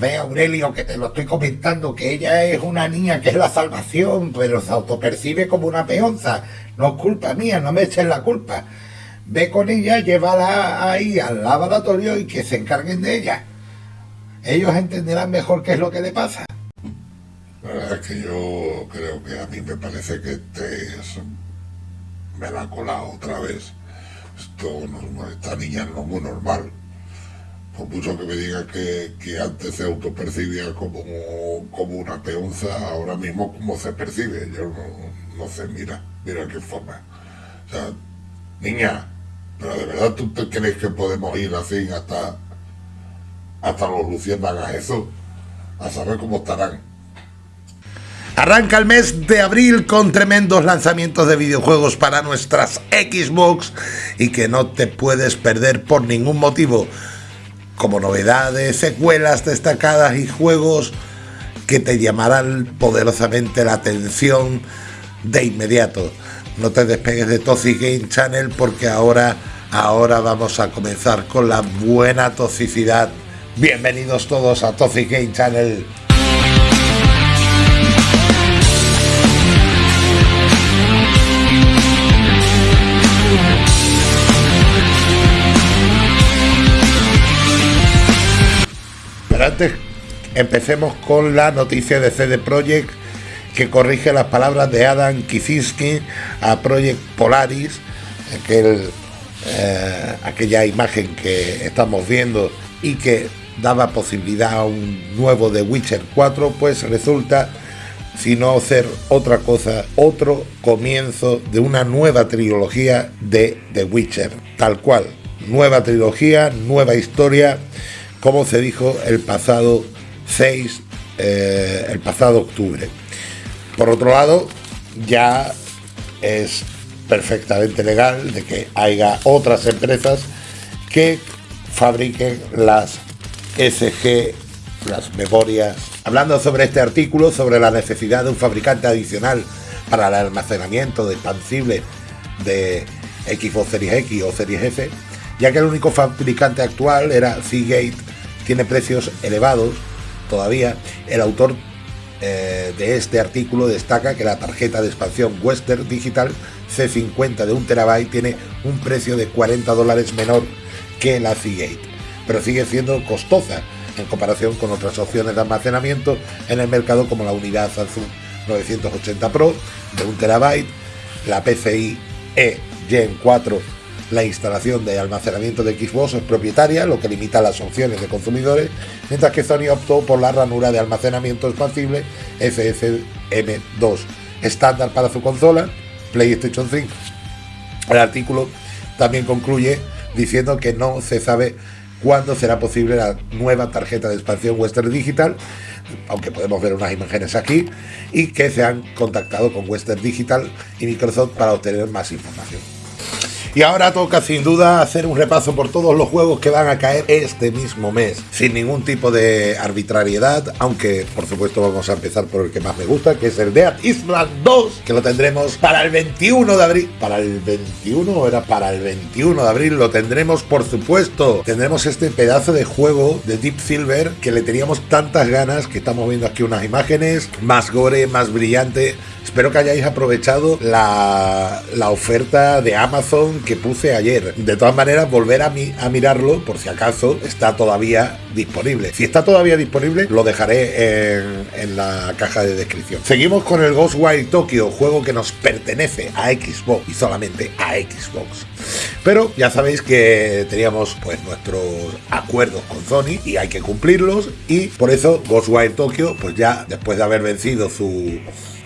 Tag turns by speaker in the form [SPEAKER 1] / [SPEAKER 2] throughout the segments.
[SPEAKER 1] ve Aurelio que te lo estoy comentando, que ella es una niña que es la salvación, pero se autopercibe como una peonza. No es culpa mía, no me echen la culpa. Ve con ella, llévala ahí al laboratorio y que se encarguen de ella. Ellos entenderán mejor qué es lo que le pasa.
[SPEAKER 2] La verdad es que yo creo que a mí me parece que te me la ha colado otra vez. Esto no, esta niña no es muy normal. Por mucho que me diga que, antes se autopercibía como, como una peonza, ahora mismo como se percibe. Yo no, sé, mira, mira qué forma. O sea, niña, pero de verdad tú te crees que podemos ir así hasta, hasta los luciérnagas eso, a saber cómo estarán.
[SPEAKER 1] Arranca el mes de abril con tremendos lanzamientos de videojuegos para nuestras Xbox y que no te puedes perder por ningún motivo, como novedades, secuelas destacadas y juegos que te llamarán poderosamente la atención de inmediato. No te despegues de Toxic Game Channel porque ahora, ahora vamos a comenzar con la buena toxicidad. Bienvenidos todos a Toxic Game Channel. Antes empecemos con la noticia de CD Projekt que corrige las palabras de Adam Kicinski a Project Polaris, aquel, eh, aquella imagen que estamos viendo y que daba posibilidad a un nuevo The Witcher 4, pues resulta, si no hacer otra cosa, otro comienzo de una nueva trilogía de The Witcher, tal cual. Nueva trilogía, nueva historia como se dijo el pasado 6, eh, el pasado octubre. Por otro lado, ya es perfectamente legal de que haya otras empresas que fabriquen las SG, las memorias. Hablando sobre este artículo, sobre la necesidad de un fabricante adicional para el almacenamiento de expansible de Xbox Series X o Series S, ya que el único fabricante actual era Seagate tiene precios elevados todavía. El autor eh, de este artículo destaca que la tarjeta de expansión Western Digital C50 de 1 terabyte tiene un precio de 40 dólares menor que la Seagate, pero sigue siendo costosa en comparación con otras opciones de almacenamiento en el mercado como la unidad Samsung 980 Pro de 1 terabyte, la PCI E Gen 4 la instalación de almacenamiento de Xbox es propietaria, lo que limita las opciones de consumidores, mientras que Sony optó por la ranura de almacenamiento expansible FSM2, estándar para su consola PlayStation 5. El artículo también concluye diciendo que no se sabe cuándo será posible la nueva tarjeta de expansión Western Digital, aunque podemos ver unas imágenes aquí, y que se han contactado con Western Digital y Microsoft para obtener más información. Y ahora toca sin duda hacer un repaso por todos los juegos que van a caer este mismo mes, sin ningún tipo de arbitrariedad, aunque por supuesto vamos a empezar por el que más me gusta, que es el Dead Island 2, que lo tendremos para el 21 de abril. ¿Para el 21 o era para el 21 de abril? Lo tendremos por supuesto. Tendremos este pedazo de juego de Deep Silver que le teníamos tantas ganas, que estamos viendo aquí unas imágenes, más gore, más brillante. Espero que hayáis aprovechado la, la oferta de Amazon que puse ayer. De todas maneras, volver a, a mirarlo por si acaso está todavía disponible. Si está todavía disponible, lo dejaré en, en la caja de descripción. Seguimos con el Ghostwire Tokyo, juego que nos pertenece a Xbox y solamente a Xbox. Pero ya sabéis que teníamos pues nuestros acuerdos con Sony y hay que cumplirlos y por eso Ghostwire Tokyo pues ya después de haber vencido su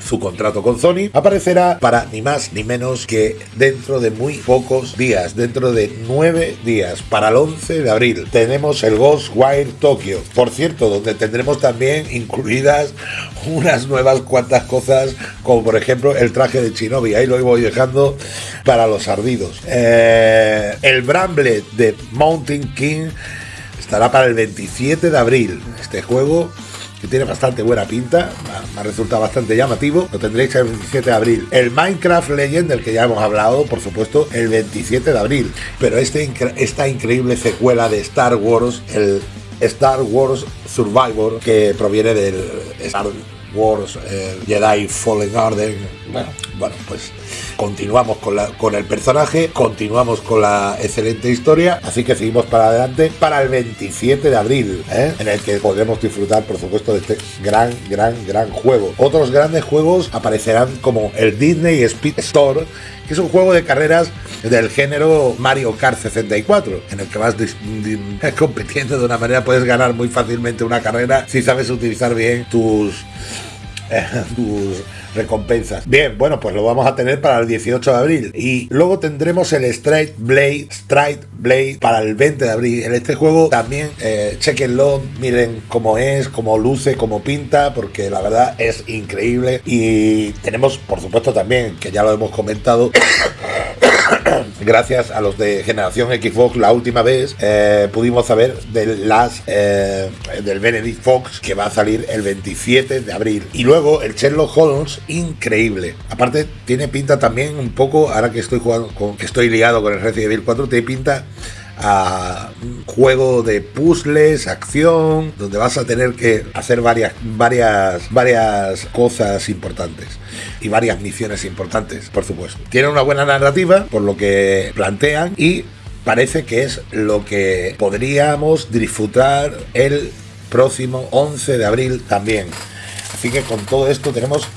[SPEAKER 1] su contrato con Sony, aparecerá para ni más ni menos que dentro de muy pocos días, dentro de nueve días, para el 11 de abril. Tenemos el Ghostwire Tokyo, por cierto, donde tendremos también incluidas unas nuevas cuantas cosas, como por ejemplo el traje de Shinobi, ahí lo voy dejando para los ardidos. Eh, el Bramble de Mountain King estará para el 27 de abril. Este juego tiene bastante buena pinta, me ha resultado bastante llamativo. Lo tendréis el 27 de abril. El Minecraft Legend, del que ya hemos hablado, por supuesto, el 27 de abril. Pero este, esta increíble secuela de Star Wars, el Star Wars Survivor, que proviene del Star Wars eh, Jedi Fallen Order. Bueno, bueno, pues continuamos con, la, con el personaje, continuamos con la excelente historia, así que seguimos para adelante para el 27 de abril, ¿eh? en el que podremos disfrutar, por supuesto, de este gran, gran, gran juego. Otros grandes juegos aparecerán como el Disney Speed Store, que es un juego de carreras del género Mario Kart 64, en el que vas compitiendo de una manera, puedes ganar muy fácilmente una carrera si sabes utilizar bien tus, tus recompensas. Bien, bueno, pues lo vamos a tener para el 18 de abril. Y luego tendremos el Straight Blade, Straight Blade para el 20 de abril. En este juego también, eh, chequenlo, miren cómo es, cómo luce, cómo pinta, porque la verdad es increíble. Y tenemos, por supuesto, también, que ya lo hemos comentado, gracias a los de generación Xbox la última vez eh, pudimos saber del las eh, del Benedict Fox que va a salir el 27 de abril. Y luego el Sherlock Holmes increíble. Aparte tiene pinta también un poco ahora que estoy jugando con que estoy ligado con el Resident Evil 4 tiene pinta a juego de puzzles, acción, donde vas a tener que hacer varias, varias, varias cosas importantes y varias misiones importantes, por supuesto. Tiene una buena narrativa, por lo que plantean, y parece que es lo que podríamos disfrutar el próximo 11 de abril también. Así que con todo esto tenemos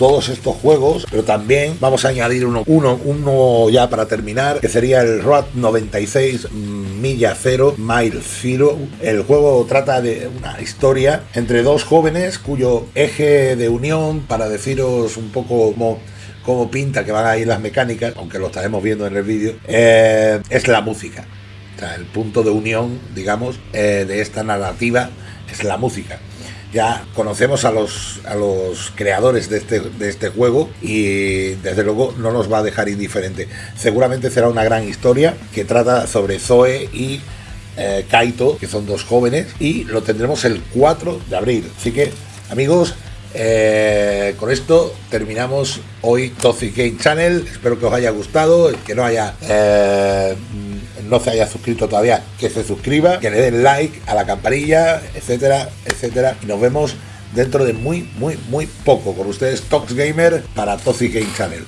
[SPEAKER 1] todos estos juegos, pero también vamos a añadir uno, uno, uno ya para terminar, que sería el Road 96 Milla Cero, Mile Zero. El juego trata de una historia entre dos jóvenes cuyo eje de unión, para deciros un poco cómo cómo pinta que van a ir las mecánicas, aunque lo estaremos viendo en el vídeo, eh, es la música. El punto de unión, digamos, eh, de esta narrativa es la música ya conocemos a los, a los creadores de este, de este juego y desde luego no nos va a dejar indiferente. Seguramente será una gran historia que trata sobre Zoe y eh, Kaito, que son dos jóvenes, y lo tendremos el 4 de abril. Así que, amigos, eh, con esto terminamos hoy Toxic Game Channel. Espero que os haya gustado, que no haya eh, no se haya suscrito todavía, que se suscriba, que le den like a la campanilla, etcétera, etcétera. Y nos vemos dentro de muy, muy, muy poco con ustedes, Tox Gamer para Toxic Game Channel.